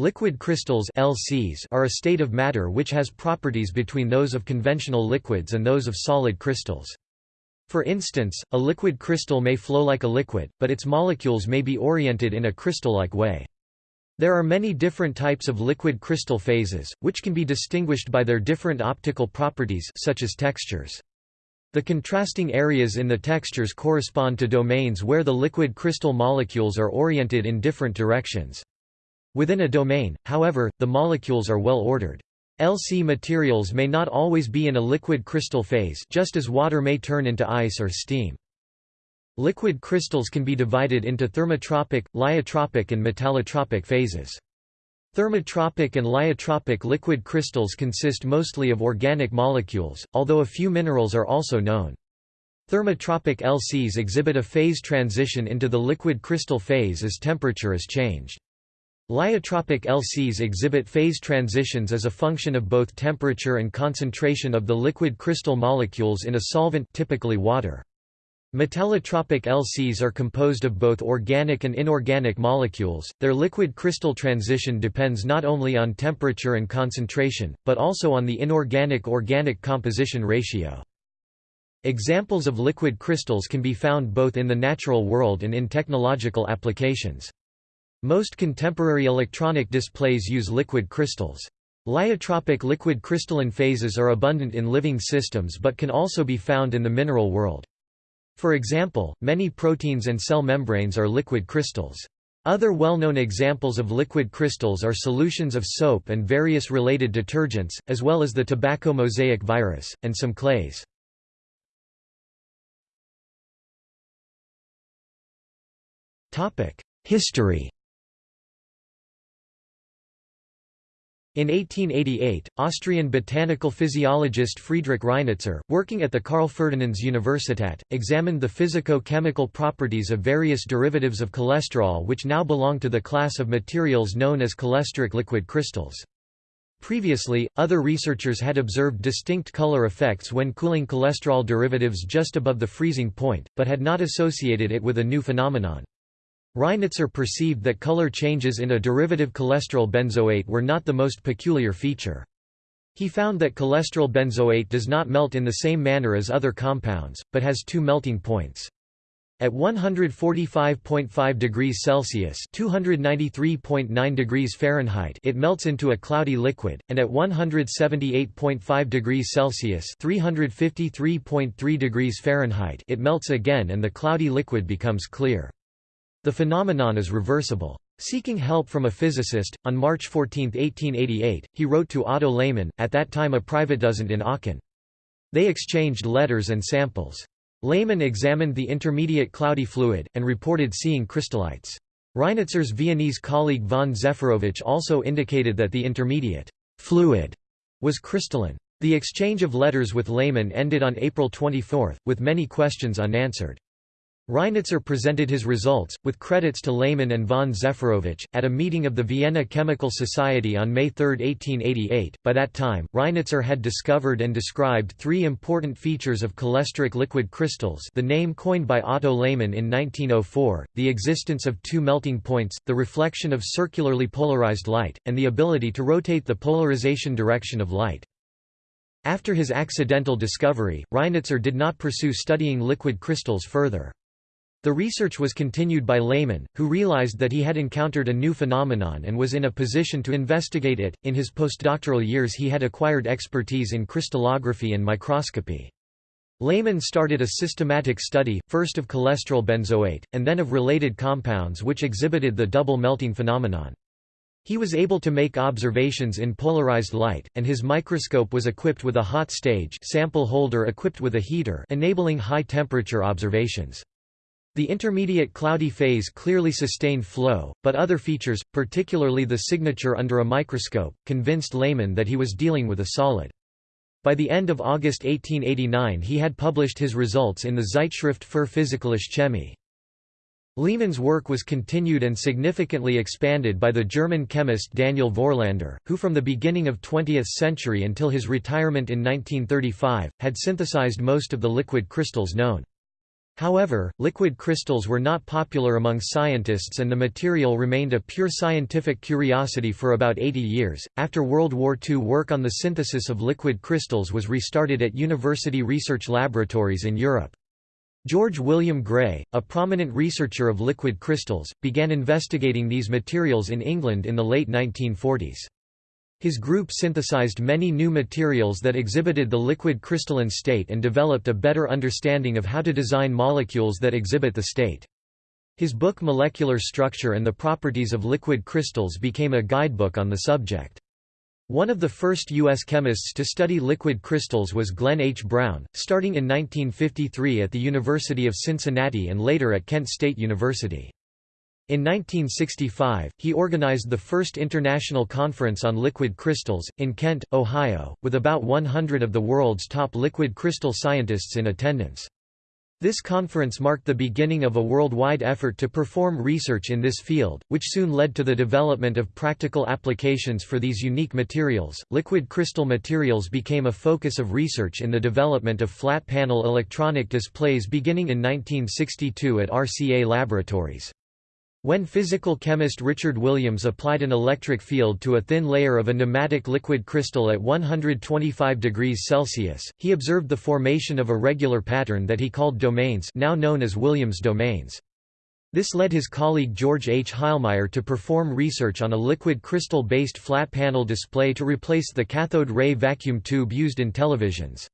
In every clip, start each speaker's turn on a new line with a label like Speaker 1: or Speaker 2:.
Speaker 1: Liquid crystals LCs are a state of matter which has properties between those of conventional liquids and those of solid crystals. For instance, a liquid crystal may flow like a liquid, but its molecules may be oriented in a crystal-like way. There are many different types of liquid crystal phases, which can be distinguished by their different optical properties such as textures. The contrasting areas in the textures correspond to domains where the liquid crystal molecules are oriented in different directions. Within a domain, however, the molecules are well ordered. LC materials may not always be in a liquid crystal phase just as water may turn into ice or steam. Liquid crystals can be divided into thermotropic, lyotropic and metallotropic phases. Thermotropic and lyotropic liquid crystals consist mostly of organic molecules, although a few minerals are also known. Thermotropic LCs exhibit a phase transition into the liquid crystal phase as temperature is changed. Lyotropic LCs exhibit phase transitions as a function of both temperature and concentration of the liquid crystal molecules in a solvent typically water. Metallotropic LCs are composed of both organic and inorganic molecules. Their liquid crystal transition depends not only on temperature and concentration, but also on the inorganic-organic composition ratio. Examples of liquid crystals can be found both in the natural world and in technological applications. Most contemporary electronic displays use liquid crystals. Lyotropic liquid crystalline phases are abundant in living systems but can also be found in the mineral world. For example, many proteins and cell membranes are liquid crystals. Other well-known examples of liquid crystals are solutions of soap and various related detergents, as well as the tobacco mosaic virus, and some clays. History In 1888, Austrian botanical physiologist Friedrich Reinitzer, working at the Karl Ferdinands Universität, examined the physico-chemical properties of various derivatives of cholesterol which now belong to the class of materials known as cholesteric liquid crystals. Previously, other researchers had observed distinct color effects when cooling cholesterol derivatives just above the freezing point, but had not associated it with a new phenomenon. Reinitzer perceived that color changes in a derivative cholesterol benzoate were not the most peculiar feature. He found that cholesterol benzoate does not melt in the same manner as other compounds, but has two melting points. At 145.5 degrees Celsius (293.9 degrees Fahrenheit) it melts into a cloudy liquid, and at 178.5 degrees Celsius (353.3 degrees Fahrenheit) it melts again and the cloudy liquid becomes clear. The phenomenon is reversible. Seeking help from a physicist, on March 14, 1888, he wrote to Otto Lehmann, at that time a private privatdozent in Aachen. They exchanged letters and samples. Lehmann examined the intermediate cloudy fluid, and reported seeing crystallites. Reinitzer's Viennese colleague von Zepharovich also indicated that the intermediate fluid was crystalline. The exchange of letters with Lehmann ended on April 24, with many questions unanswered. Reinitzer presented his results, with credits to Lehmann and von Zepharovich, at a meeting of the Vienna Chemical Society on May 3, 1888. By that time, Reinitzer had discovered and described three important features of cholesteric liquid crystals the name coined by Otto Lehmann in 1904, the existence of two melting points, the reflection of circularly polarized light, and the ability to rotate the polarization direction of light. After his accidental discovery, Reinitzer did not pursue studying liquid crystals further. The research was continued by Lehmann, who realized that he had encountered a new phenomenon and was in a position to investigate it. In his postdoctoral years, he had acquired expertise in crystallography and microscopy. Lehmann started a systematic study, first of cholesterol benzoate, and then of related compounds which exhibited the double melting phenomenon. He was able to make observations in polarized light, and his microscope was equipped with a hot stage sample holder equipped with a heater enabling high-temperature observations. The intermediate cloudy phase clearly sustained flow, but other features, particularly the signature under a microscope, convinced Lehmann that he was dealing with a solid. By the end of August 1889 he had published his results in the Zeitschrift für Physikalische Chemie. Lehmann's work was continued and significantly expanded by the German chemist Daniel Vorlander, who from the beginning of 20th century until his retirement in 1935, had synthesized most of the liquid crystals known. However, liquid crystals were not popular among scientists and the material remained a pure scientific curiosity for about 80 years. After World War II, work on the synthesis of liquid crystals was restarted at university research laboratories in Europe. George William Gray, a prominent researcher of liquid crystals, began investigating these materials in England in the late 1940s. His group synthesized many new materials that exhibited the liquid crystalline state and developed a better understanding of how to design molecules that exhibit the state. His book Molecular Structure and the Properties of Liquid Crystals became a guidebook on the subject. One of the first U.S. chemists to study liquid crystals was Glenn H. Brown, starting in 1953 at the University of Cincinnati and later at Kent State University. In 1965, he organized the first international conference on liquid crystals, in Kent, Ohio, with about 100 of the world's top liquid crystal scientists in attendance. This conference marked the beginning of a worldwide effort to perform research in this field, which soon led to the development of practical applications for these unique materials. Liquid crystal materials became a focus of research in the development of flat panel electronic displays beginning in 1962 at RCA Laboratories. When physical chemist Richard Williams applied an electric field to a thin layer of a nematic liquid crystal at 125 degrees Celsius, he observed the formation of a regular pattern that he called domains now known as Williams domains. This led his colleague George H. Heilmeier to perform research on a liquid crystal-based flat panel display to replace the cathode ray vacuum tube used in televisions.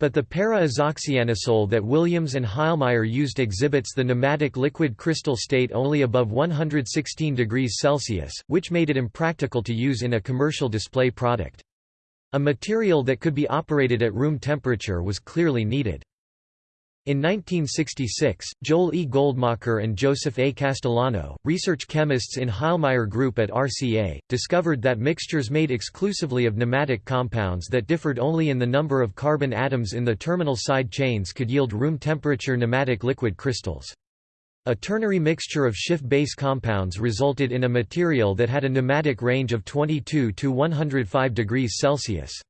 Speaker 1: But the para-azoxyanisole that Williams and Heilmeier used exhibits the nematic liquid crystal state only above 116 degrees Celsius, which made it impractical to use in a commercial display product. A material that could be operated at room temperature was clearly needed. In 1966, Joel E. Goldmacher and Joseph A. Castellano, research chemists in Heilmeier Group at RCA, discovered that mixtures made exclusively of nematic compounds that differed only in the number of carbon atoms in the terminal side chains could yield room temperature nematic liquid crystals. A ternary mixture of Schiff base compounds resulted in a material that had a nematic range of 22 to 105 degrees Celsius.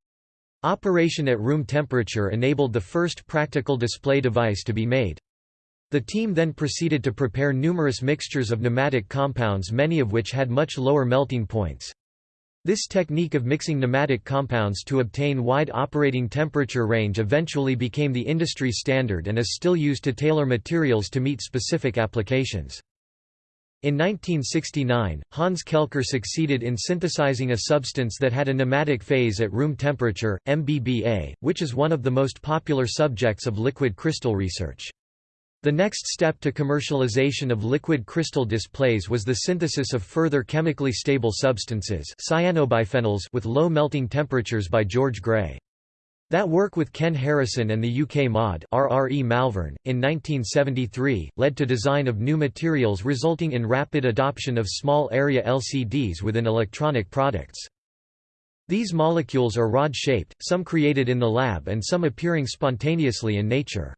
Speaker 1: Operation at room temperature enabled the first practical display device to be made. The team then proceeded to prepare numerous mixtures of nematic compounds many of which had much lower melting points. This technique of mixing nematic compounds to obtain wide operating temperature range eventually became the industry standard and is still used to tailor materials to meet specific applications. In 1969, Hans Kelker succeeded in synthesizing a substance that had a nematic phase at room temperature, MBBA, which is one of the most popular subjects of liquid crystal research. The next step to commercialization of liquid crystal displays was the synthesis of further chemically stable substances cyanobiphenyls with low melting temperatures by George Gray. That work with Ken Harrison and the UK MOD RRE Malvern, in 1973, led to design of new materials resulting in rapid adoption of small-area LCDs within electronic products. These molecules are rod-shaped, some created in the lab and some appearing spontaneously in nature.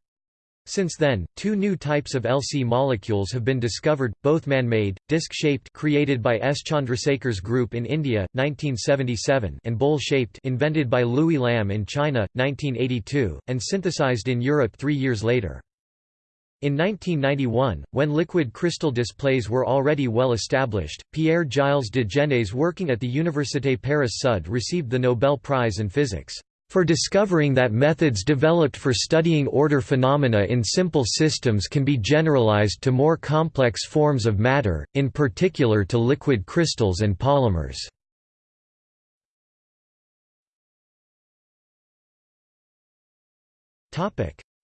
Speaker 1: Since then, two new types of LC molecules have been discovered, both man-made, disc-shaped created by S. Chandrasekhar's group in India, 1977 and bowl-shaped invented by Lui Lam in China, 1982, and synthesized in Europe three years later. In 1991, when liquid crystal displays were already well established, Pierre-Gilles de Gennes working at the Université Paris-Sud received the Nobel Prize in Physics for discovering that methods developed for studying order phenomena in simple systems can be generalized to more complex forms of matter, in particular to liquid crystals and polymers.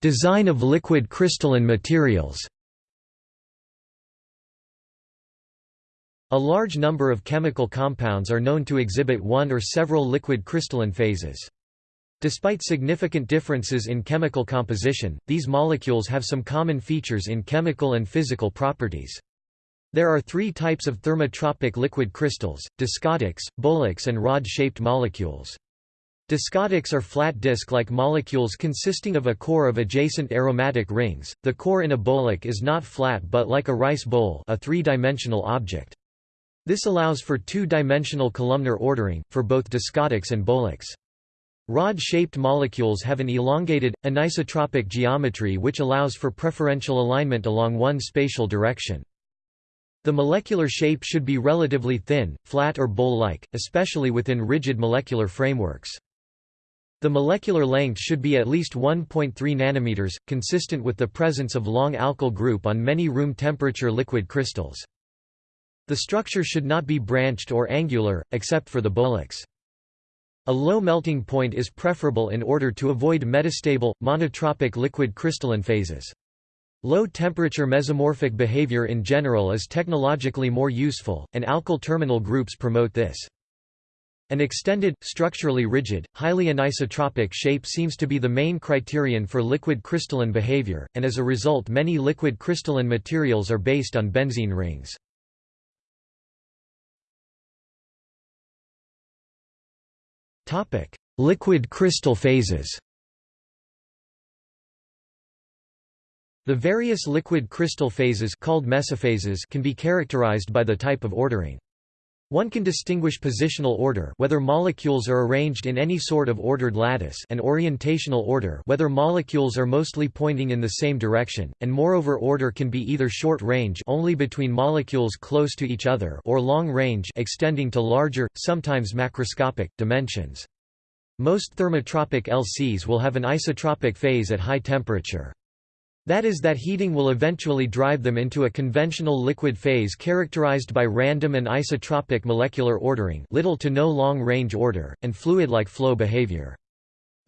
Speaker 1: Design of liquid crystalline materials A large number of chemical compounds are known to exhibit one or several liquid crystalline phases. Despite significant differences in chemical composition, these molecules have some common features in chemical and physical properties. There are three types of thermotropic liquid crystals, discotics, bowlics and rod-shaped molecules. Discotics are flat disk-like molecules consisting of a core of adjacent aromatic rings. The core in a bowlic is not flat but like a rice bowl, a three-dimensional object. This allows for two-dimensional columnar ordering for both discotics and bowlics. Rod-shaped molecules have an elongated, anisotropic geometry which allows for preferential alignment along one spatial direction. The molecular shape should be relatively thin, flat or bowl-like, especially within rigid molecular frameworks. The molecular length should be at least 1.3 nanometers, consistent with the presence of long alkyl group on many room temperature liquid crystals. The structure should not be branched or angular, except for the bowlics. A low melting point is preferable in order to avoid metastable, monotropic liquid crystalline phases. Low-temperature mesomorphic behavior in general is technologically more useful, and alkyl terminal groups promote this. An extended, structurally rigid, highly anisotropic shape seems to be the main criterion for liquid crystalline behavior, and as a result many liquid crystalline materials are based on benzene rings. Liquid crystal phases The various liquid crystal phases called mesophases can be characterized by the type of ordering. One can distinguish positional order whether molecules are arranged in any sort of ordered lattice and orientational order whether molecules are mostly pointing in the same direction, and moreover order can be either short range only between molecules close to each other or long range extending to larger, sometimes macroscopic, dimensions. Most thermotropic LCs will have an isotropic phase at high temperature. That is that heating will eventually drive them into a conventional liquid phase characterized by random and isotropic molecular ordering little to no long-range order, and fluid-like flow behavior.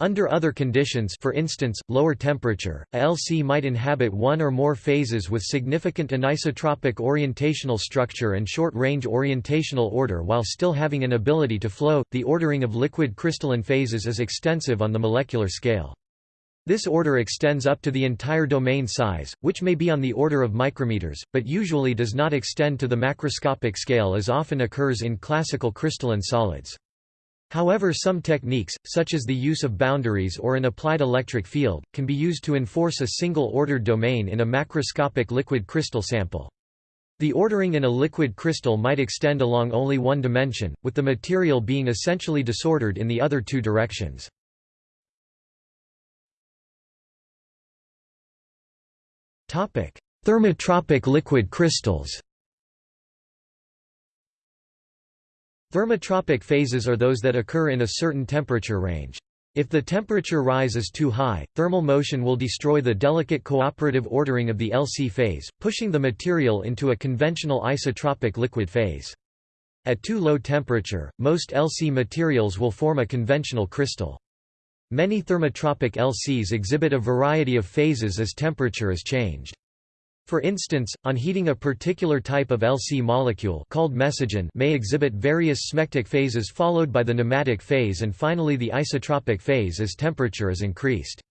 Speaker 1: Under other conditions for instance, lower temperature, a LC might inhabit one or more phases with significant anisotropic orientational structure and short-range orientational order while still having an ability to flow. The ordering of liquid crystalline phases is extensive on the molecular scale. This order extends up to the entire domain size, which may be on the order of micrometers, but usually does not extend to the macroscopic scale as often occurs in classical crystalline solids. However some techniques, such as the use of boundaries or an applied electric field, can be used to enforce a single ordered domain in a macroscopic liquid crystal sample. The ordering in a liquid crystal might extend along only one dimension, with the material being essentially disordered in the other two directions. Thermotropic liquid crystals Thermotropic phases are those that occur in a certain temperature range. If the temperature rise is too high, thermal motion will destroy the delicate cooperative ordering of the LC phase, pushing the material into a conventional isotropic liquid phase. At too low temperature, most LC materials will form a conventional crystal. Many thermotropic LCs exhibit a variety of phases as temperature is changed. For instance, on heating a particular type of LC molecule called mesogen may exhibit various smectic phases followed by the nematic phase and finally the isotropic phase as temperature is increased.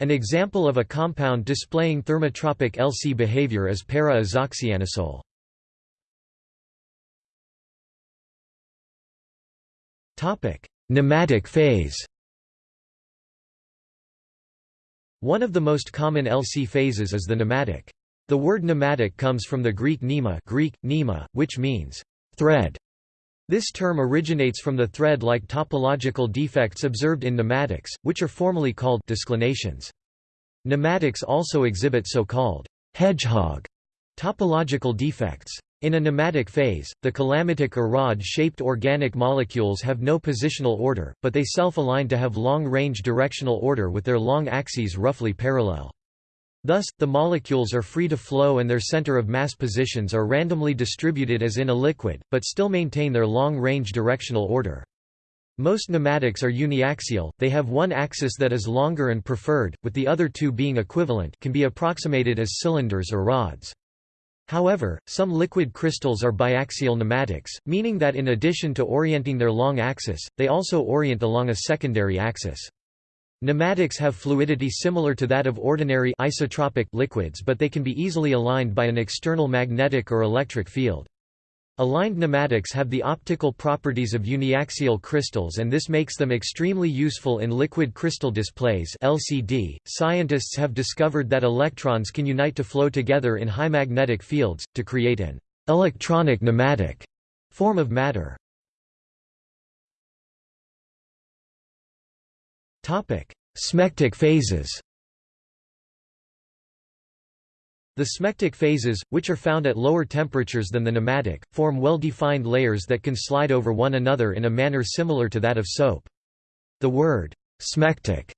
Speaker 1: An example of a compound displaying thermotropic LC behavior is para-azoxyanisole. Nematic phase One of the most common LC phases is the nematic. The word nematic comes from the Greek nema, Greek, nema which means thread. This term originates from the thread-like topological defects observed in nematics, which are formally called disclinations. Nematics also exhibit so-called hedgehog topological defects. In a nematic phase, the calamitic or rod-shaped organic molecules have no positional order, but they self-align to have long-range directional order with their long axes roughly parallel. Thus, the molecules are free to flow and their center of mass positions are randomly distributed as in a liquid, but still maintain their long-range directional order. Most nematics are uniaxial, they have one axis that is longer and preferred, with the other two being equivalent can be approximated as cylinders or rods. However, some liquid crystals are biaxial nematics, meaning that in addition to orienting their long axis, they also orient along a secondary axis. Nematics have fluidity similar to that of ordinary isotropic liquids but they can be easily aligned by an external magnetic or electric field. Aligned nematics have the optical properties of uniaxial crystals and this makes them extremely useful in liquid crystal displays LCD. Scientists have discovered that electrons can unite to flow together in high magnetic fields, to create an electronic nematic form of matter. Smectic phases The smectic phases, which are found at lower temperatures than the nematic, form well-defined layers that can slide over one another in a manner similar to that of soap. The word smectic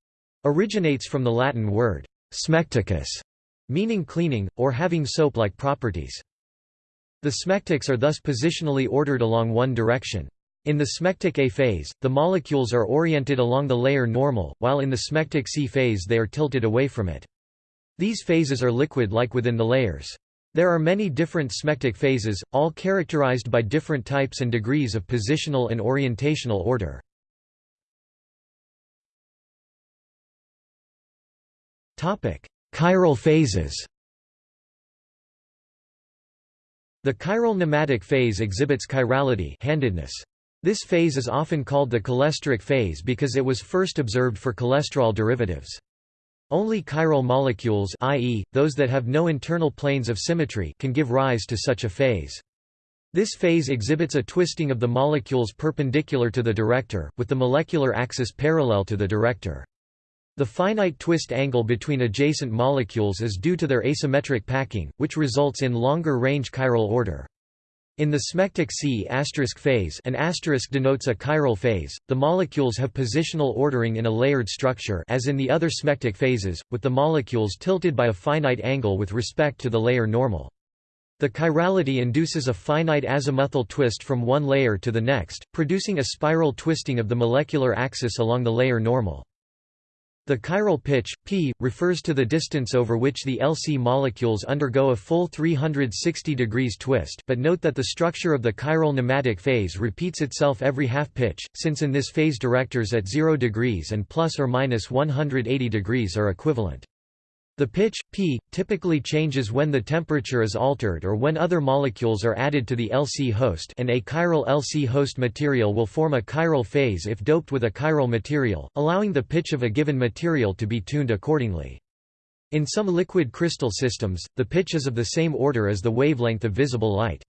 Speaker 1: originates from the Latin word smecticus, meaning cleaning, or having soap-like properties. The smectics are thus positionally ordered along one direction. In the smectic A phase, the molecules are oriented along the layer normal, while in the smectic C phase they are tilted away from it. These phases are liquid-like within the layers. There are many different smectic phases, all characterized by different types and degrees of positional and orientational order. Chiral phases The chiral nematic phase exhibits chirality handedness. This phase is often called the cholesteric phase because it was first observed for cholesterol derivatives. Only chiral molecules i.e., those that have no internal planes of symmetry can give rise to such a phase. This phase exhibits a twisting of the molecules perpendicular to the director, with the molecular axis parallel to the director. The finite twist angle between adjacent molecules is due to their asymmetric packing, which results in longer-range chiral order. In the smectic C phase an asterisk denotes a chiral phase, the molecules have positional ordering in a layered structure as in the other smectic phases, with the molecules tilted by a finite angle with respect to the layer normal. The chirality induces a finite azimuthal twist from one layer to the next, producing a spiral twisting of the molecular axis along the layer normal. The chiral pitch, p, refers to the distance over which the LC molecules undergo a full 360 degrees twist but note that the structure of the chiral nematic phase repeats itself every half pitch, since in this phase directors at 0 degrees and plus or minus 180 degrees are equivalent. The pitch, p, typically changes when the temperature is altered or when other molecules are added to the LC host and a chiral LC host material will form a chiral phase if doped with a chiral material, allowing the pitch of a given material to be tuned accordingly. In some liquid crystal systems, the pitch is of the same order as the wavelength of visible light.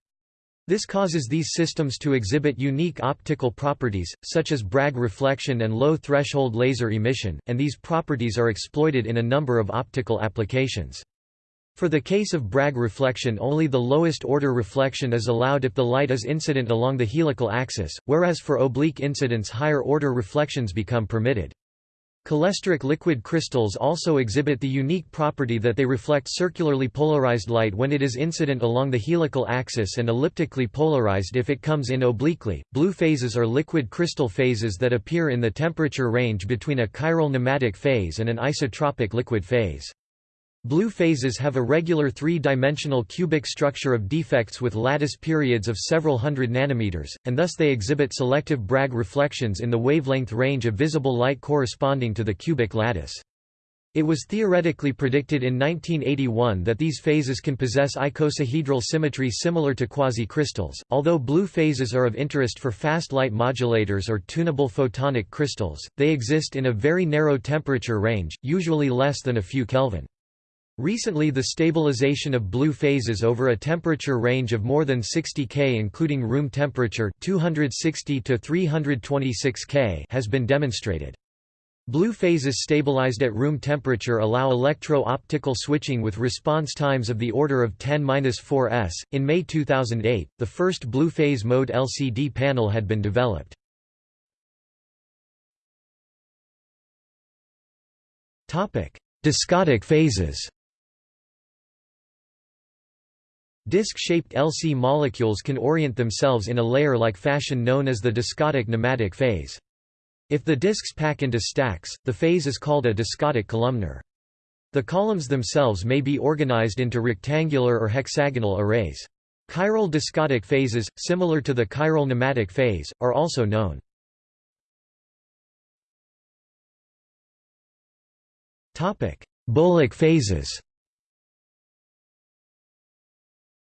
Speaker 1: This causes these systems to exhibit unique optical properties, such as Bragg reflection and low-threshold laser emission, and these properties are exploited in a number of optical applications. For the case of Bragg reflection only the lowest order reflection is allowed if the light is incident along the helical axis, whereas for oblique incidence higher order reflections become permitted. Cholesteric liquid crystals also exhibit the unique property that they reflect circularly polarized light when it is incident along the helical axis and elliptically polarized if it comes in obliquely. Blue phases are liquid crystal phases that appear in the temperature range between a chiral nematic phase and an isotropic liquid phase. Blue phases have a regular three-dimensional cubic structure of defects with lattice periods of several hundred nanometers, and thus they exhibit selective Bragg reflections in the wavelength range of visible light corresponding to the cubic lattice. It was theoretically predicted in 1981 that these phases can possess icosahedral symmetry similar to quasicrystals. Although blue phases are of interest for fast light modulators or tunable photonic crystals, they exist in a very narrow temperature range, usually less than a few Kelvin. Recently the stabilization of blue phases over a temperature range of more than 60 K including room temperature 260 to 326 K has been demonstrated. Blue phases stabilized at room temperature allow electro-optical switching with response times of the order of 10-4 s. In May 2008, the first blue phase mode LCD panel had been developed. Topic: Discotic phases. Disc-shaped LC molecules can orient themselves in a layer-like fashion known as the discotic nematic phase. If the discs pack into stacks, the phase is called a discotic columnar. The columns themselves may be organized into rectangular or hexagonal arrays. Chiral discotic phases, similar to the chiral nematic phase, are also known. Bowlic phases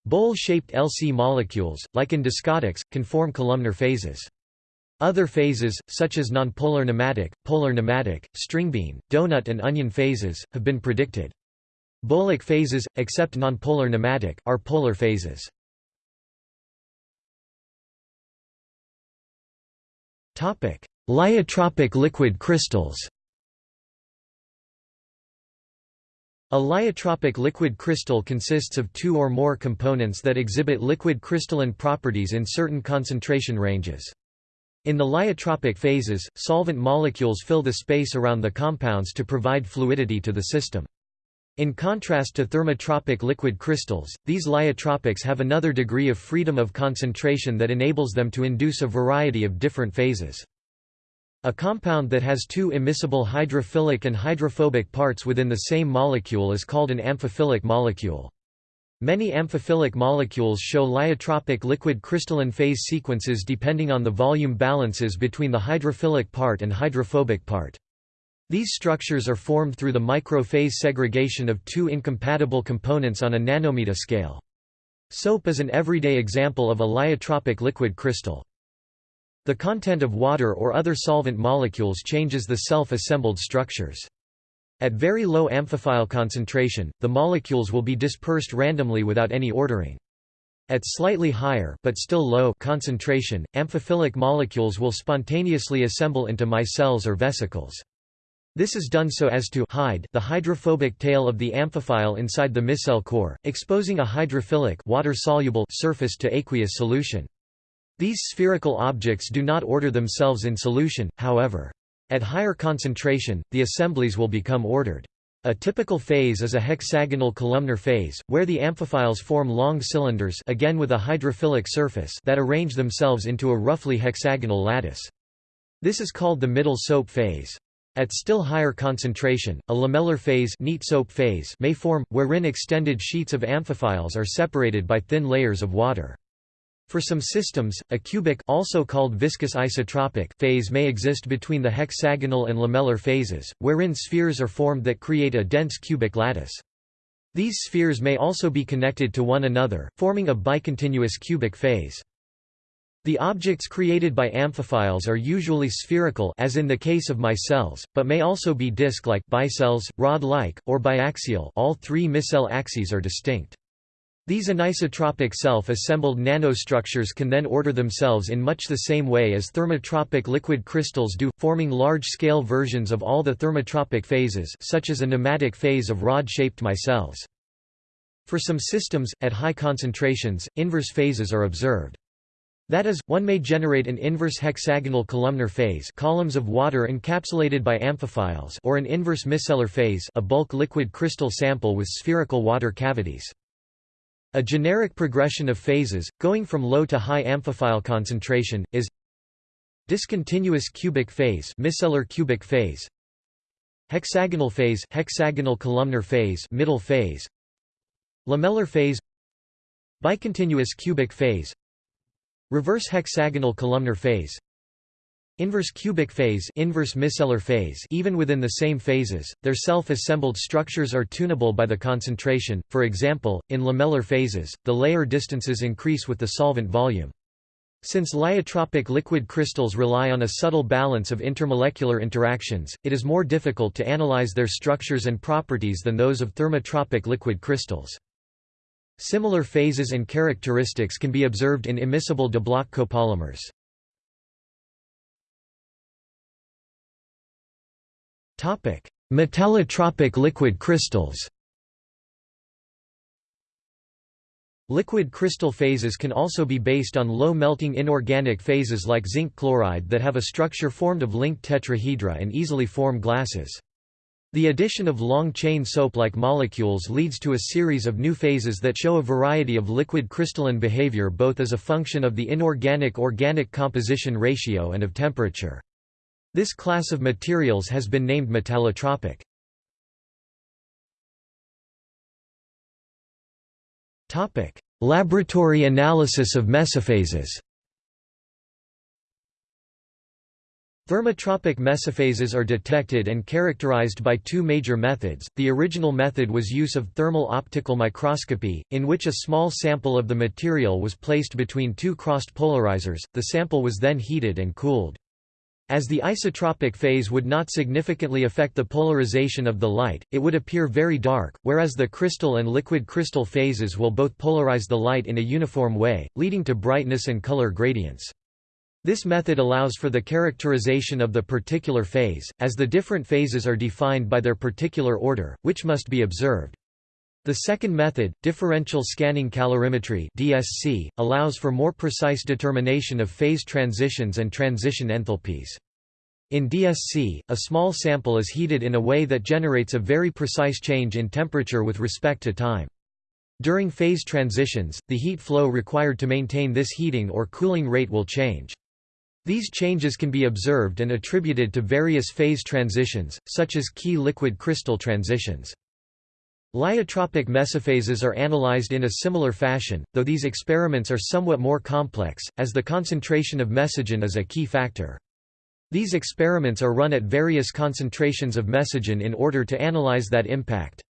Speaker 1: Bowl-shaped LC molecules, like in discotics, can form columnar phases. Other phases, such as nonpolar nematic, polar nematic, string bean, donut and onion phases, have been predicted. Bowlic phases, except nonpolar nematic, are polar phases. Lyotropic liquid crystals A lyotropic liquid crystal consists of two or more components that exhibit liquid crystalline properties in certain concentration ranges. In the lyotropic phases, solvent molecules fill the space around the compounds to provide fluidity to the system. In contrast to thermotropic liquid crystals, these lyotropics have another degree of freedom of concentration that enables them to induce a variety of different phases. A compound that has two immiscible hydrophilic and hydrophobic parts within the same molecule is called an amphiphilic molecule. Many amphiphilic molecules show lyotropic liquid crystalline phase sequences depending on the volume balances between the hydrophilic part and hydrophobic part. These structures are formed through the micro-phase segregation of two incompatible components on a nanometer scale. Soap is an everyday example of a lyotropic liquid crystal. The content of water or other solvent molecules changes the self-assembled structures. At very low amphiphile concentration, the molecules will be dispersed randomly without any ordering. At slightly higher but still low concentration, amphiphilic molecules will spontaneously assemble into micelles or vesicles. This is done so as to hide the hydrophobic tail of the amphiphile inside the micelle core, exposing a hydrophilic water-soluble surface to aqueous solution. These spherical objects do not order themselves in solution, however. At higher concentration, the assemblies will become ordered. A typical phase is a hexagonal columnar phase, where the amphiphiles form long cylinders again with a hydrophilic surface that arrange themselves into a roughly hexagonal lattice. This is called the middle soap phase. At still higher concentration, a lamellar phase, neat soap phase may form, wherein extended sheets of amphiphiles are separated by thin layers of water. For some systems, a cubic also called viscous isotropic phase may exist between the hexagonal and lamellar phases, wherein spheres are formed that create a dense cubic lattice. These spheres may also be connected to one another, forming a bicontinuous cubic phase. The objects created by amphiphiles are usually spherical as in the case of micelles, but may also be disc-like bicelles, rod-like, or biaxial all three micelle axes are distinct. These anisotropic self-assembled nanostructures can then order themselves in much the same way as thermotropic liquid crystals do, forming large-scale versions of all the thermotropic phases such as a nematic phase of rod-shaped micelles. For some systems, at high concentrations, inverse phases are observed. That is, one may generate an inverse hexagonal columnar phase columns of water encapsulated by amphiphiles or an inverse micellar phase a bulk liquid crystal sample with spherical water cavities. A generic progression of phases, going from low to high amphiphile concentration, is discontinuous cubic phase micellar cubic phase hexagonal phase hexagonal columnar phase middle phase lamellar phase bicontinuous cubic phase reverse hexagonal columnar phase Inverse cubic phase, inverse micellar phase even within the same phases, their self-assembled structures are tunable by the concentration, for example, in lamellar phases, the layer distances increase with the solvent volume. Since lyotropic liquid crystals rely on a subtle balance of intermolecular interactions, it is more difficult to analyze their structures and properties than those of thermotropic liquid crystals. Similar phases and characteristics can be observed in immiscible diblock copolymers. Metallotropic liquid crystals Liquid crystal phases can also be based on low-melting inorganic phases like zinc chloride that have a structure formed of linked tetrahedra and easily form glasses. The addition of long-chain soap-like molecules leads to a series of new phases that show a variety of liquid crystalline behavior both as a function of the inorganic-organic composition ratio and of temperature. This class of materials has been named metallotropic. Laboratory analysis of mesophases Thermotropic mesophases are detected and characterized by two major methods. The original method was use of thermal optical microscopy, in which a small sample of the material was placed between two crossed polarizers, the sample was then heated and cooled. As the isotropic phase would not significantly affect the polarization of the light, it would appear very dark, whereas the crystal and liquid crystal phases will both polarize the light in a uniform way, leading to brightness and color gradients. This method allows for the characterization of the particular phase, as the different phases are defined by their particular order, which must be observed. The second method, differential scanning calorimetry (DSC), allows for more precise determination of phase transitions and transition enthalpies. In DSC, a small sample is heated in a way that generates a very precise change in temperature with respect to time. During phase transitions, the heat flow required to maintain this heating or cooling rate will change. These changes can be observed and attributed to various phase transitions, such as key liquid crystal transitions. Lyotropic mesophases are analyzed in a similar fashion, though these experiments are somewhat more complex, as the concentration of mesogen is a key factor. These experiments are run at various concentrations of mesogen in order to analyze that impact.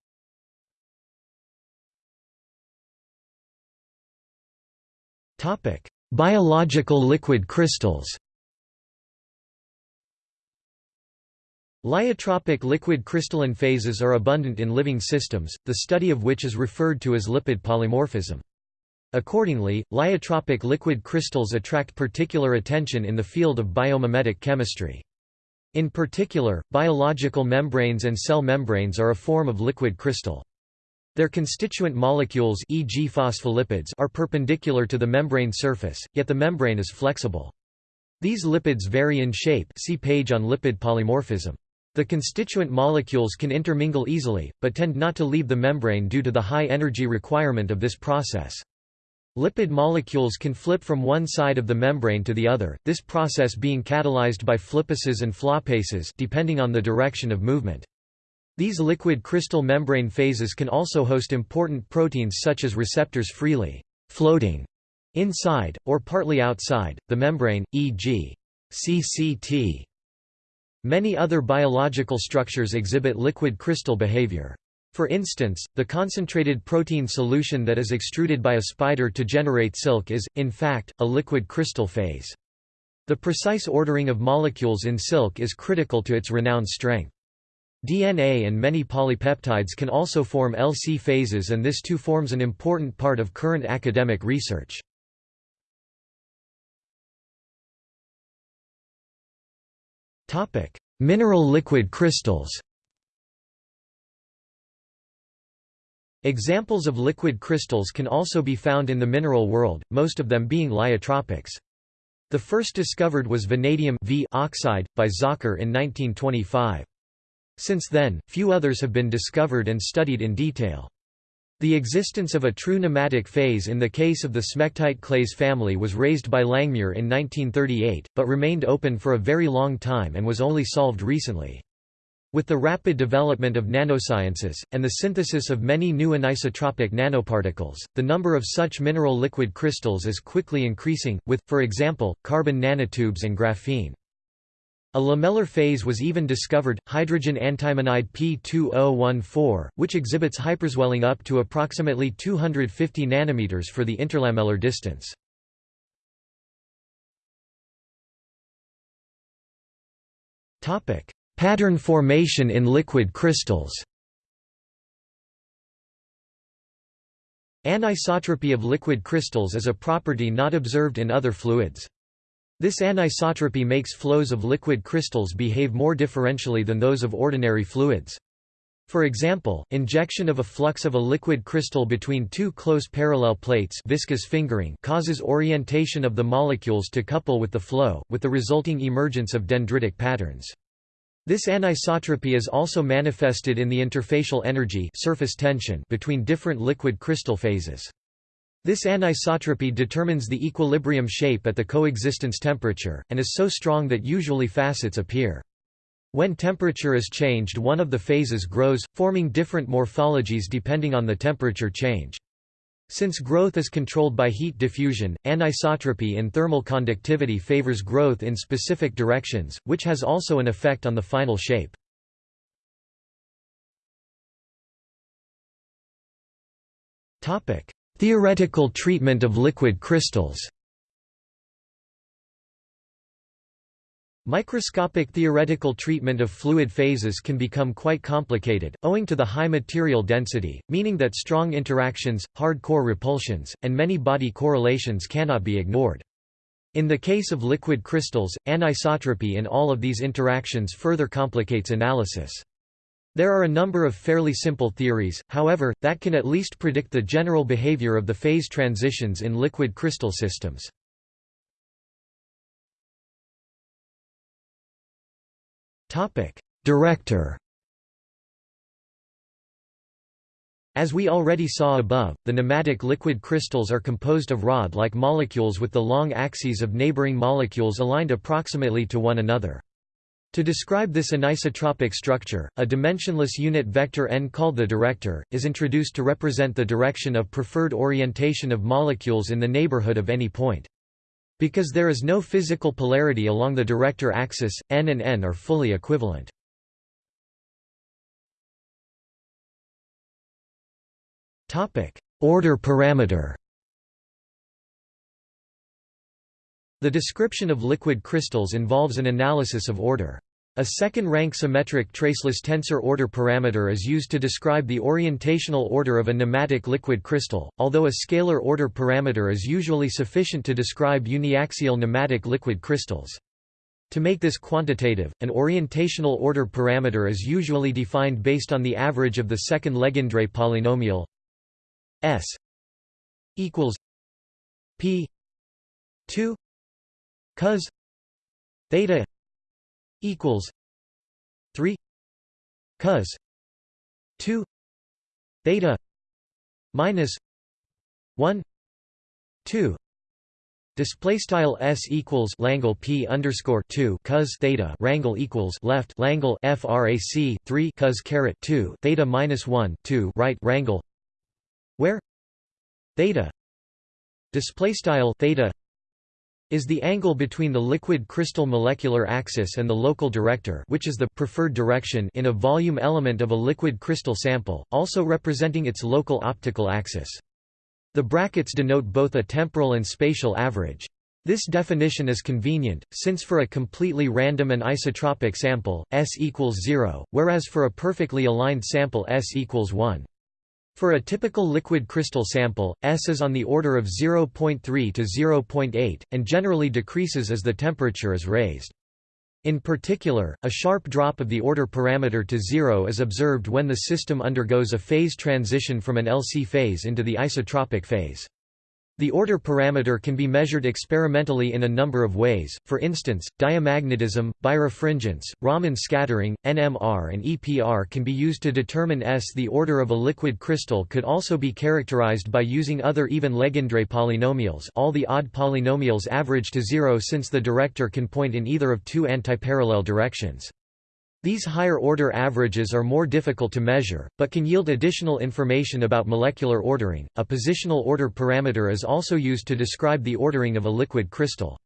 Speaker 1: Biological liquid crystals Lyotropic liquid crystalline phases are abundant in living systems, the study of which is referred to as lipid polymorphism. Accordingly, lyotropic liquid crystals attract particular attention in the field of biomimetic chemistry. In particular, biological membranes and cell membranes are a form of liquid crystal. Their constituent molecules e.g. phospholipids are perpendicular to the membrane surface, yet the membrane is flexible. These lipids vary in shape see page on lipid polymorphism. The constituent molecules can intermingle easily, but tend not to leave the membrane due to the high energy requirement of this process. Lipid molecules can flip from one side of the membrane to the other, this process being catalyzed by flippases and floppases depending on the direction of movement. These liquid crystal membrane phases can also host important proteins such as receptors freely floating inside, or partly outside, the membrane, e.g. CCT. Many other biological structures exhibit liquid crystal behavior. For instance, the concentrated protein solution that is extruded by a spider to generate silk is, in fact, a liquid crystal phase. The precise ordering of molecules in silk is critical to its renowned strength. DNA and many polypeptides can also form LC phases and this too forms an important part of current academic research. Topic: Mineral liquid crystals. Examples of liquid crystals can also be found in the mineral world, most of them being lyotropics. The first discovered was vanadium v oxide, by Zocher in 1925. Since then, few others have been discovered and studied in detail. The existence of a true nematic phase in the case of the smectite clays family was raised by Langmuir in 1938, but remained open for a very long time and was only solved recently. With the rapid development of nanosciences, and the synthesis of many new anisotropic nanoparticles, the number of such mineral liquid crystals is quickly increasing, with, for example, carbon nanotubes and graphene. A lamellar phase was even discovered, hydrogen antimonide P2014, which exhibits hyperswelling up to approximately 250 nanometers for the interlamellar distance. Pattern formation in liquid crystals Anisotropy of liquid crystals is a property not observed in other fluids. This anisotropy makes flows of liquid crystals behave more differentially than those of ordinary fluids. For example, injection of a flux of a liquid crystal between two close parallel plates viscous fingering causes orientation of the molecules to couple with the flow, with the resulting emergence of dendritic patterns. This anisotropy is also manifested in the interfacial energy surface tension between different liquid crystal phases. This anisotropy determines the equilibrium shape at the coexistence temperature, and is so strong that usually facets appear. When temperature is changed one of the phases grows, forming different morphologies depending on the temperature change. Since growth is controlled by heat diffusion, anisotropy in thermal conductivity favors growth in specific directions, which has also an effect on the final shape. Theoretical treatment of liquid crystals Microscopic theoretical treatment of fluid phases can become quite complicated, owing to the high material density, meaning that strong interactions, hard core repulsions, and many body correlations cannot be ignored. In the case of liquid crystals, anisotropy in all of these interactions further complicates analysis. There are a number of fairly simple theories, however, that can at least predict the general behavior of the phase transitions in liquid crystal systems. Director As we already saw above, the nematic liquid crystals are composed of rod-like molecules with the long axes of neighboring molecules aligned approximately to one another. To describe this anisotropic structure, a dimensionless unit vector n called the director, is introduced to represent the direction of preferred orientation of molecules in the neighborhood of any point. Because there is no physical polarity along the director axis, n and n are fully equivalent. Order parameter The description of liquid crystals involves an analysis of order. A second-rank symmetric traceless tensor order parameter is used to describe the orientational order of a nematic liquid crystal, although a scalar order parameter is usually sufficient to describe uniaxial nematic liquid crystals. To make this quantitative, an orientational order parameter is usually defined based on the average of the second Legendre polynomial S equals P 2 cos theta equals 3 cos 2 theta minus 1 2 Display style s equals Langle p underscore two cos theta rangle equals left Langle frac three cos caret two theta minus one two right rangle where theta display style theta is the angle between the liquid crystal molecular axis and the local director which is the preferred direction in a volume element of a liquid crystal sample, also representing its local optical axis. The brackets denote both a temporal and spatial average. This definition is convenient, since for a completely random and isotropic sample, S equals 0, whereas for a perfectly aligned sample S equals 1. For a typical liquid crystal sample, S is on the order of 0.3 to 0.8, and generally decreases as the temperature is raised. In particular, a sharp drop of the order parameter to zero is observed when the system undergoes a phase transition from an LC phase into the isotropic phase. The order parameter can be measured experimentally in a number of ways, for instance, diamagnetism, birefringence, Raman scattering, NMR and EPR can be used to determine S. The order of a liquid crystal could also be characterized by using other even Legendre polynomials all the odd polynomials average to zero since the director can point in either of two antiparallel directions. These higher-order averages are more difficult to measure, but can yield additional information about molecular ordering. A positional order parameter is also used to describe the ordering of a liquid crystal.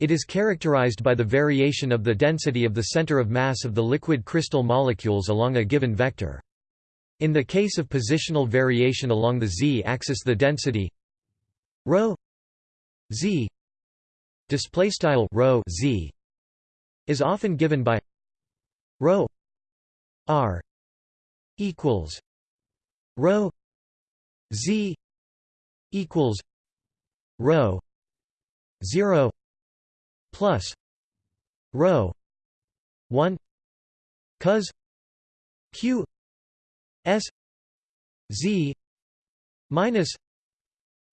Speaker 1: It is characterized by the variation of the density of the center of mass of the liquid crystal molecules along a given vector. In the case of positional variation along the z-axis the density ρ z display style rho z is often given by rho r equals rho z equals rho 0 plus rho 1 cos q s z minus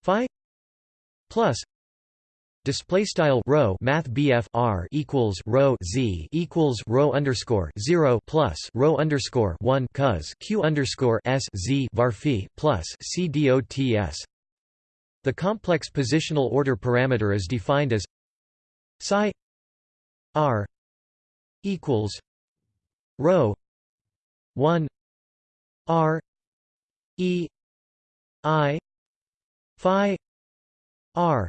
Speaker 1: phi plus Display style rho math BF R equals rho Z equals rho underscore zero plus rho underscore one cos Q underscore S Z var phi plus C dots. The complex positional order parameter is defined as psi R equals rho one R E I phi R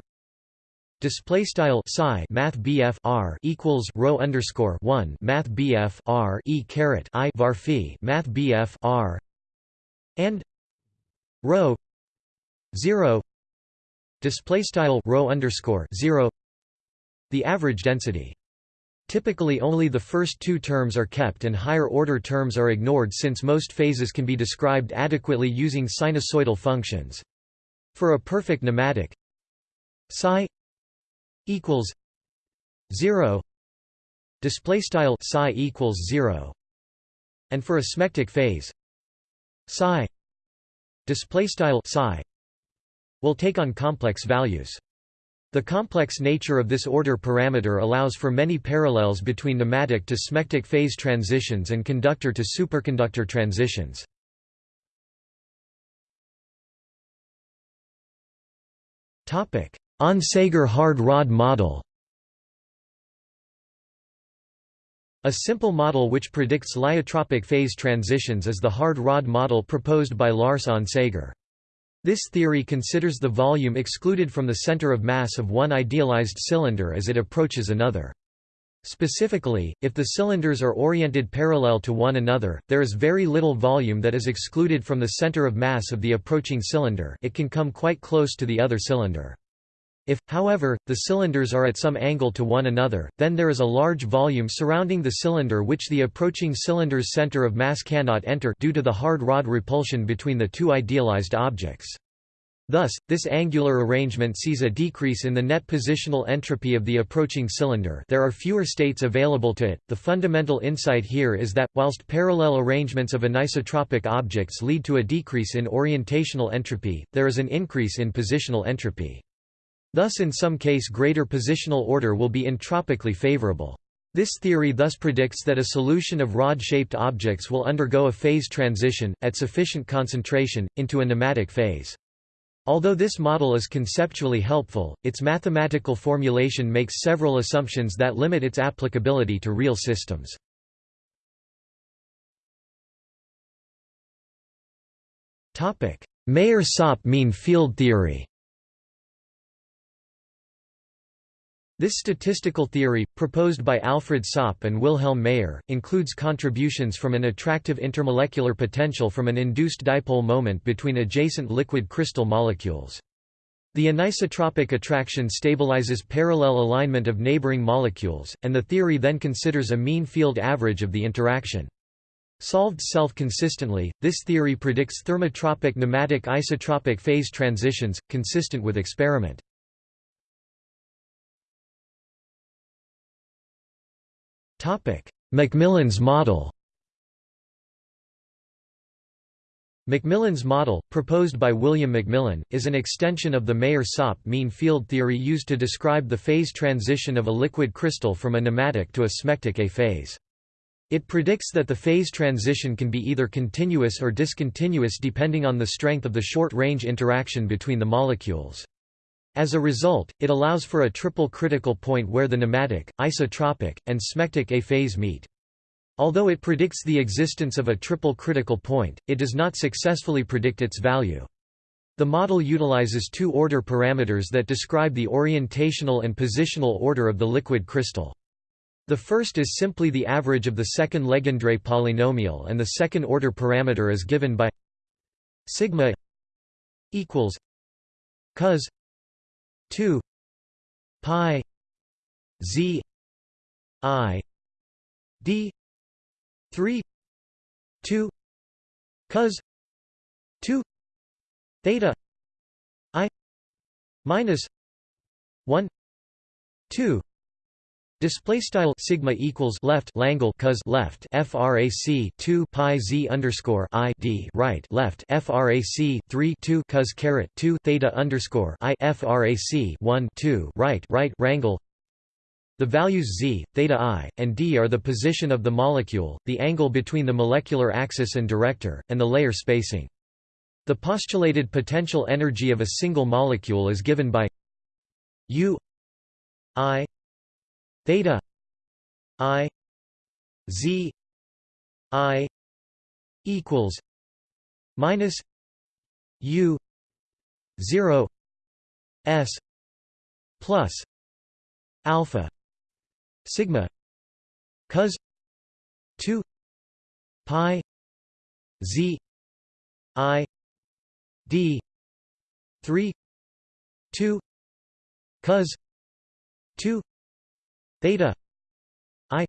Speaker 1: Display style psi math BF R equals rho underscore one math BF R E caret I var phi math BF R and rho zero display style rho underscore zero the average density. Typically only the first two terms are kept and higher order terms are ignored since most phases can be described adequately using sinusoidal functions. For a perfect nematic psi equals 0 display style psi equals 0 and for a smectic phase psi display style psi will take on complex values the complex nature of this order parameter allows for many parallels between nematic to smectic phase transitions and conductor to superconductor transitions. Onsager hard rod model A simple model which predicts lyotropic phase transitions is the hard rod model proposed by Lars Onsager. This theory considers the volume excluded from the center of mass of one idealized cylinder as it approaches another. Specifically, if the cylinders are oriented parallel to one another, there is very little volume that is excluded from the center of mass of the approaching cylinder it can come quite close to the other cylinder. If, however, the cylinders are at some angle to one another, then there is a large volume surrounding the cylinder which the approaching cylinder's center of mass cannot enter due to the hard rod repulsion between the two idealized objects. Thus, this angular arrangement sees a decrease in the net positional entropy of the approaching cylinder there are fewer states available to it. The fundamental insight here is that, whilst parallel arrangements of anisotropic objects lead to a decrease in orientational entropy, there is an increase in positional entropy. Thus in some case greater positional order will be entropically favorable. This theory thus predicts that a solution of rod-shaped objects will undergo a phase transition, at sufficient concentration, into a nematic phase. Although this model is conceptually helpful, its mathematical formulation makes several assumptions that limit its applicability to real systems. Maier-Saupe mean field theory This statistical theory, proposed by Alfred Saupe and Wilhelm Maier, includes contributions from an attractive intermolecular potential from an induced dipole moment between adjacent liquid crystal molecules. The anisotropic attraction stabilizes parallel alignment of neighboring molecules, and the theory then considers a mean field average of the interaction. Solved self-consistently, this theory predicts thermotropic nematic isotropic phase transitions, consistent with experiment. McMillan's model McMillan's model, proposed by William McMillan, is an extension of the Maier-Saupe mean field theory used to describe the phase transition of a liquid crystal from a nematic to a smectic A phase. It predicts that the phase transition can be either continuous or discontinuous depending on the strength of the short-range interaction between the molecules. As a result, it allows for a triple critical point where the nematic, isotropic, and smectic A phase meet. Although it predicts the existence of a triple critical point, it does not successfully predict its value. The model utilizes two order parameters that describe the orientational and positional order of the liquid crystal. The first is simply the average of the second Legendre polynomial and the second order parameter is given by sigma equals cos 2 pi z i d 3 2 cos 2 theta i minus 1 2 Display style sigma equals left Langle cos left frac 2 pi z underscore i d right left frac 3 2 cos caret 2 theta underscore i frac 1 2 right right wrangle. The values z, theta i, and d are the position of the molecule, the angle between the molecular axis and director, and the layer spacing. The postulated potential energy of a single molecule is given by u i theta i z i equals minus u 0 s plus alpha sigma cos 2 pi z i d 3 2 cos 2 theta i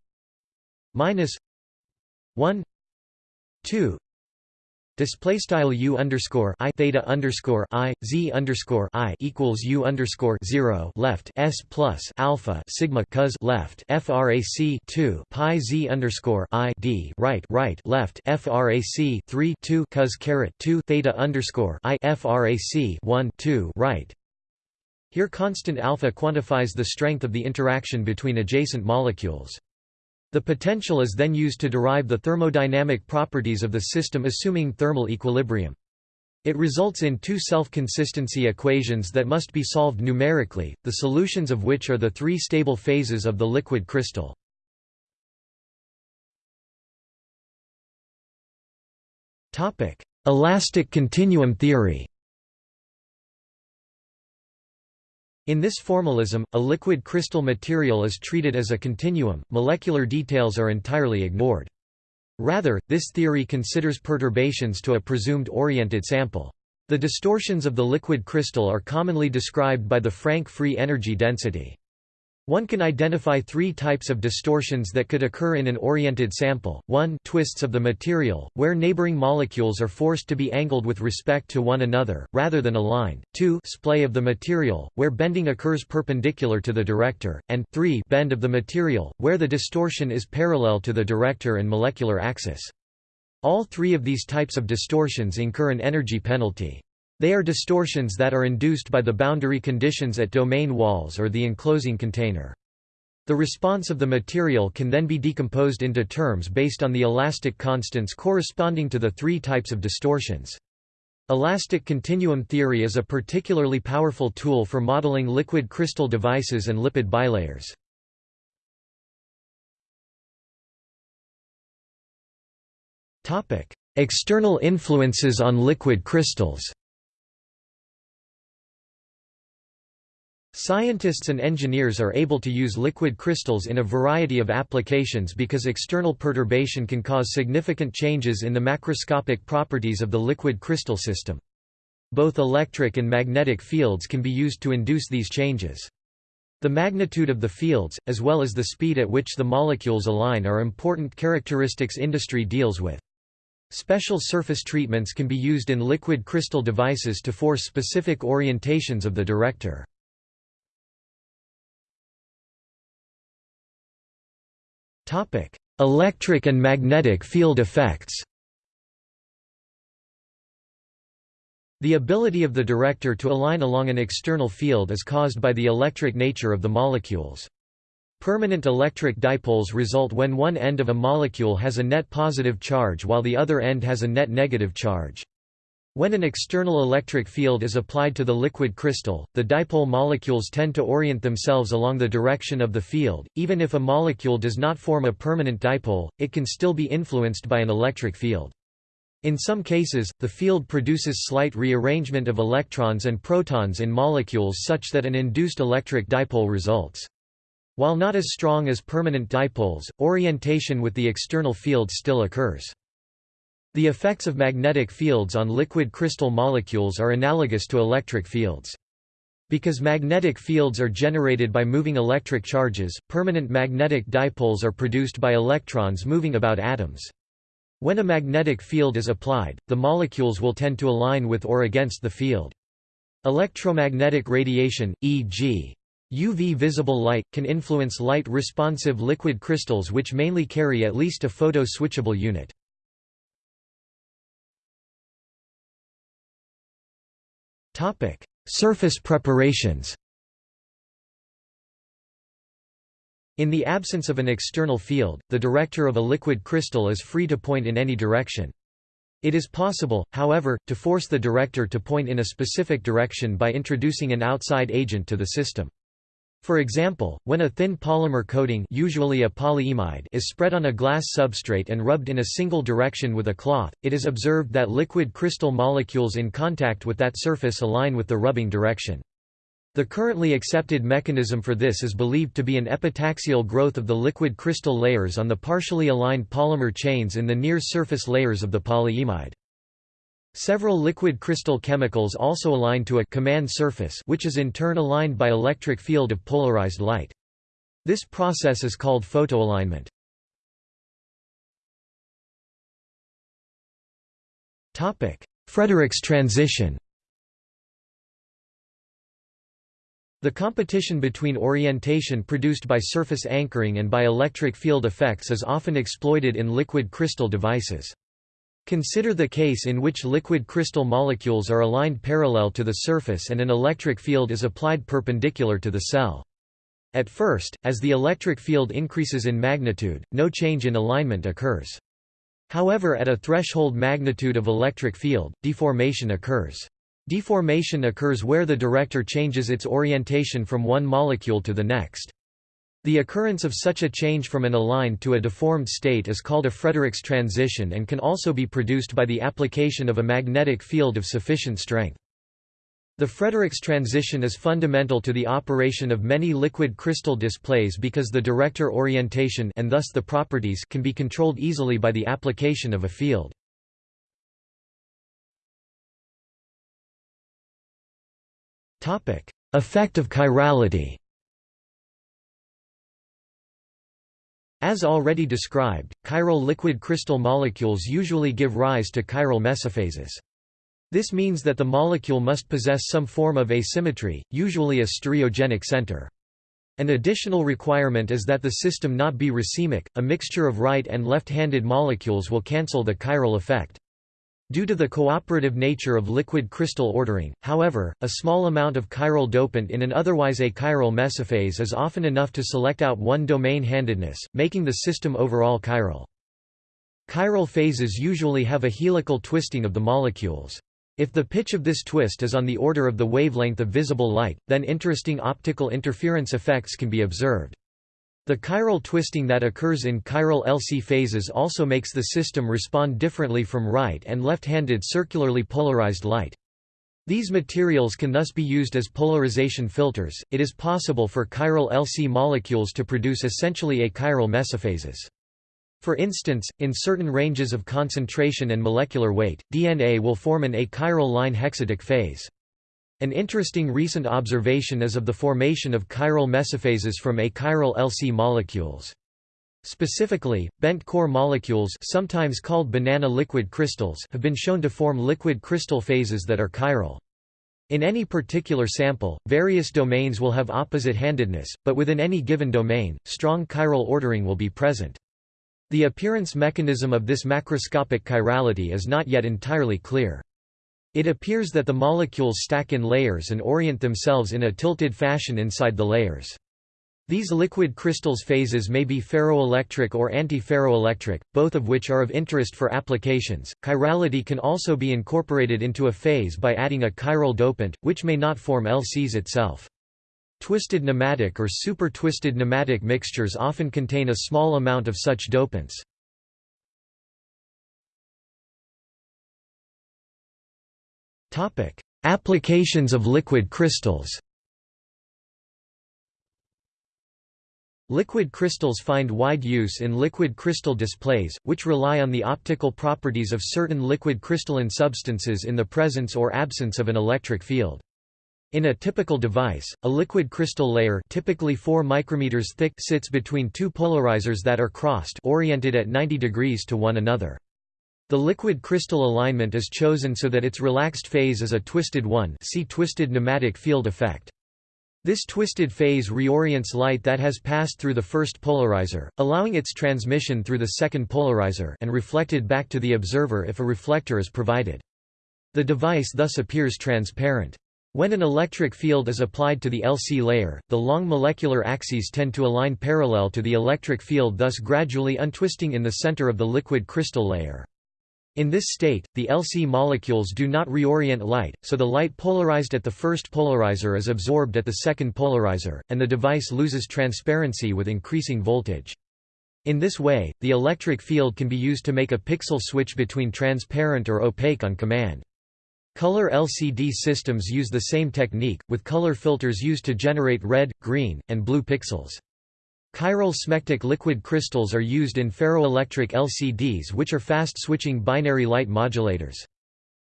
Speaker 1: minus 1 2 Display style u underscore i theta underscore i z underscore i equals u underscore zero left s plus alpha sigma cos left frac two pi z underscore i d right right left frac three two cos caret two theta underscore i frac one two right. Here constant alpha quantifies the strength of the interaction between adjacent molecules. The potential is then used to derive the thermodynamic properties of the system assuming thermal equilibrium. It results in two self-consistency equations that must be solved numerically, the solutions of which are the three stable phases of the liquid crystal. Elastic continuum theory In this formalism, a liquid crystal material is treated as a continuum, molecular details are entirely ignored. Rather, this theory considers perturbations to a presumed oriented sample. The distortions of the liquid crystal are commonly described by the Frank free energy density. One can identify three types of distortions that could occur in an oriented sample. 1 twists of the material, where neighboring molecules are forced to be angled with respect to one another, rather than aligned. 2 splay of the material, where bending occurs perpendicular to the director, and 3 bend of the material, where the distortion is parallel to the director and molecular axis. All three of these types of distortions incur an energy penalty. They are distortions that are induced by the boundary conditions at domain walls or the enclosing container. The response of the material can then be decomposed into terms based on the elastic constants corresponding to the three types of distortions. Elastic continuum theory is a particularly powerful tool for modeling liquid crystal devices and lipid bilayers. External influences on liquid crystals Scientists and engineers are able to use liquid crystals in a variety of applications because external perturbation can cause significant changes in the macroscopic properties of the liquid crystal system. Both electric and magnetic fields can be used to induce these changes. The magnitude of the fields, as well as the speed at which the molecules align are important characteristics industry deals with. Special surface treatments can be used in liquid crystal devices to force specific orientations of the director. Topic: Electric and magnetic field effects. The ability of the director to align along an external field is caused by the electric nature of the molecules. Permanent electric dipoles result when one end of a molecule has a net positive charge while the other end has a net negative charge. When an external electric field is applied to the liquid crystal, the dipole molecules tend to orient themselves along the direction of the field. Even if a molecule does not form a permanent dipole, it can still be influenced by an electric field. In some cases, the field produces slight rearrangement of electrons and protons in molecules such that an induced electric dipole results. While not as strong as permanent dipoles, orientation with the external field still occurs. The effects of magnetic fields on liquid crystal molecules are analogous to electric fields. Because magnetic fields are generated by moving electric charges, permanent magnetic dipoles are produced by electrons moving about atoms. When a magnetic field is applied, the molecules will tend to align with or against the field. Electromagnetic radiation, e.g. UV visible light, can influence light-responsive liquid crystals which mainly carry at least a photo-switchable unit. Topic: Surface preparations. In the absence of an external field, the director of a liquid crystal is free to point in any direction. It is possible, however, to force the director to point in a specific direction by introducing an outside agent to the system. For example, when a thin polymer coating usually a polyimide is spread on a glass substrate and rubbed in a single direction with a cloth, it is observed that liquid crystal molecules in contact with that surface align with the rubbing direction. The currently accepted mechanism for this is believed to be an epitaxial growth of the liquid crystal layers on the partially aligned polymer chains in the near surface layers of the polyimide. Several liquid crystal chemicals also align to a command surface which is in turn aligned by electric field of polarized light. This process is called photoalignment. Fréedericksz transition The competition between orientation produced by surface anchoring and by electric field effects is often exploited in liquid crystal devices. Consider the case in which liquid crystal molecules are aligned parallel to the surface and an electric field is applied perpendicular to the cell. At first, as the electric field increases in magnitude, no change in alignment occurs. However at a threshold magnitude of electric field, deformation occurs. Deformation occurs where the director changes its orientation from one molecule to the next. The occurrence of such a change from an aligned to a deformed state is called a Fréedericksz transition and can also be produced by the application of a magnetic field of sufficient strength. The Fréedericksz transition is fundamental to the operation of many liquid crystal displays because the director orientation and thus the properties can be controlled easily by the application of a field. Effect of chirality As already described, chiral liquid crystal molecules usually give rise to chiral mesophases. This means that the molecule must possess some form of asymmetry, usually a stereogenic center. An additional requirement is that the system not be racemic, a mixture of right and left-handed molecules will cancel the chiral effect. Due to the cooperative nature of liquid crystal ordering, however, a small amount of chiral dopant in an otherwise achiral mesophase is often enough to select out one domain handedness, making the system overall chiral. Chiral phases usually have a helical twisting of the molecules. If the pitch of this twist is on the order of the wavelength of visible light, then interesting optical interference effects can be observed. The chiral twisting that occurs in chiral LC phases also makes the system respond differently from right and left-handed circularly polarized light. These materials can thus be used as polarization filters. It is possible for chiral LC molecules to produce essentially achiral mesophases. For instance, in certain ranges of concentration and molecular weight, DNA will form an achiral line hexatic phase. An interesting recent observation is of the formation of chiral mesophases from achiral LC molecules. Specifically, bent core molecules sometimes called banana liquid crystals have been shown to form liquid crystal phases that are chiral. In any particular sample, various domains will have opposite handedness, but within any given domain, strong chiral ordering will be present. The appearance mechanism of this macroscopic chirality is not yet entirely clear. It appears that the molecules stack in layers and orient themselves in a tilted fashion inside the layers. These liquid crystals phases may be ferroelectric or antiferroelectric, both of which are of interest for applications. Chirality can also be incorporated into a phase by adding a chiral dopant, which may not form LCs itself. Twisted nematic or super-twisted nematic mixtures often contain a small amount of such dopants. Applications of liquid crystals Liquid crystals find wide use in liquid crystal displays, which rely on the optical properties of certain liquid crystalline substances in the presence or absence of an electric field. In a typical device, a liquid crystal layer typically 4 micrometers thick sits between two polarizers that are crossed oriented at 90 degrees to one another. The liquid crystal alignment is chosen so that its relaxed phase is a twisted one see twisted nematic field effect. This twisted phase reorients light that has passed through the first polarizer, allowing its transmission through the second polarizer and reflected back to the observer if a reflector is provided. The device thus appears transparent. When an electric field is applied to the LC layer, the long molecular axes tend to align parallel to the electric field thus gradually untwisting in the center of the liquid crystal layer. In this state, the LC molecules do not reorient light, so the light polarized at the first polarizer is absorbed at the second polarizer, and the device loses transparency with increasing voltage. In this way, the electric field can be used to make a pixel switch between transparent or opaque on command. Color LCD systems use the same technique, with color filters used to generate red, green, and blue pixels. Chiral smectic liquid crystals are used in ferroelectric LCDs which are fast-switching binary light modulators.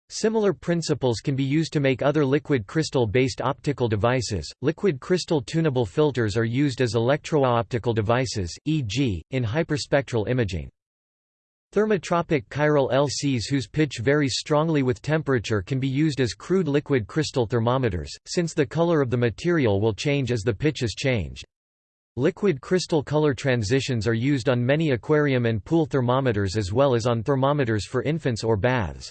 Speaker 1: Similar principles can be used to make other liquid crystal-based optical devices. Liquid crystal tunable filters are used as electro-optical devices, e.g., in hyperspectral imaging. Thermotropic chiral LCs whose pitch varies strongly with temperature can be used as crude liquid crystal thermometers, since the color of the material will change as the pitch is changed. Liquid crystal color transitions are used on many aquarium and pool thermometers as well as on thermometers for infants or baths.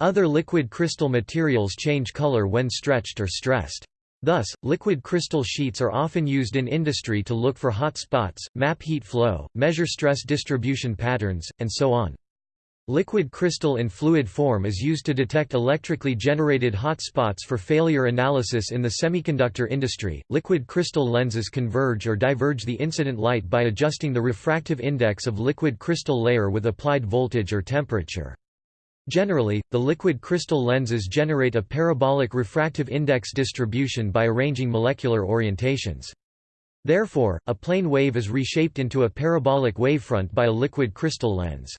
Speaker 1: Other liquid crystal materials change color when stretched or stressed. Thus, liquid crystal sheets are often used in industry to look for hot spots, map heat flow, measure stress distribution patterns, and so on. Liquid crystal in fluid form is used to detect electrically generated hot spots for failure analysis in the semiconductor industry. Liquid crystal lenses converge or diverge the incident light by adjusting the refractive index of liquid crystal layer with applied voltage or temperature. Generally, the liquid crystal lenses generate a parabolic refractive index distribution by arranging molecular orientations. Therefore, a plane wave is reshaped into a parabolic wavefront by a liquid crystal lens.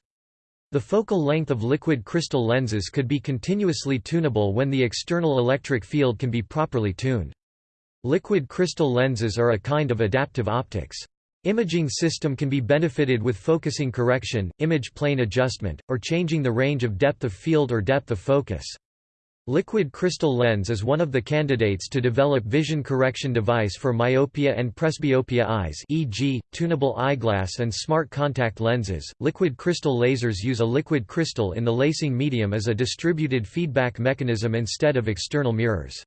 Speaker 1: The focal length of liquid crystal lenses could be continuously tunable when the external electric field can be properly tuned. Liquid crystal lenses are a kind of adaptive optics. Imaging system can be benefited with focusing correction, image plane adjustment, or changing the range of depth of field or depth of focus. Liquid crystal lens is one of the candidates to develop vision correction device for myopia and presbyopia eyes e.g., tunable eyeglass and smart contact lenses. Liquid crystal lasers use a liquid crystal in the lasing medium as a distributed feedback mechanism instead of external mirrors.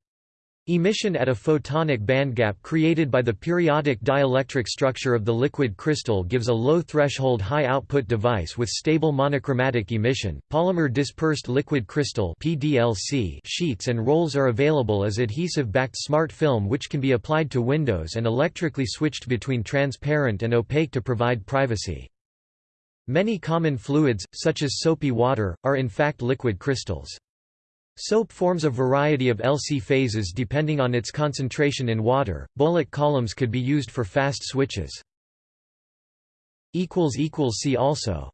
Speaker 1: Emission at a photonic bandgap created by the periodic dielectric structure of the liquid crystal gives a low threshold high output device with stable monochromatic emission. Polymer dispersed liquid crystal (PDLC) sheets and rolls are available as adhesive-backed smart film which can be applied to windows and electrically switched between transparent and opaque to provide privacy. Many common fluids, such as soapy water, are in fact liquid crystals. Soap forms a variety of LC phases depending on its concentration in water. Bowlic columns could be used for fast switches. See also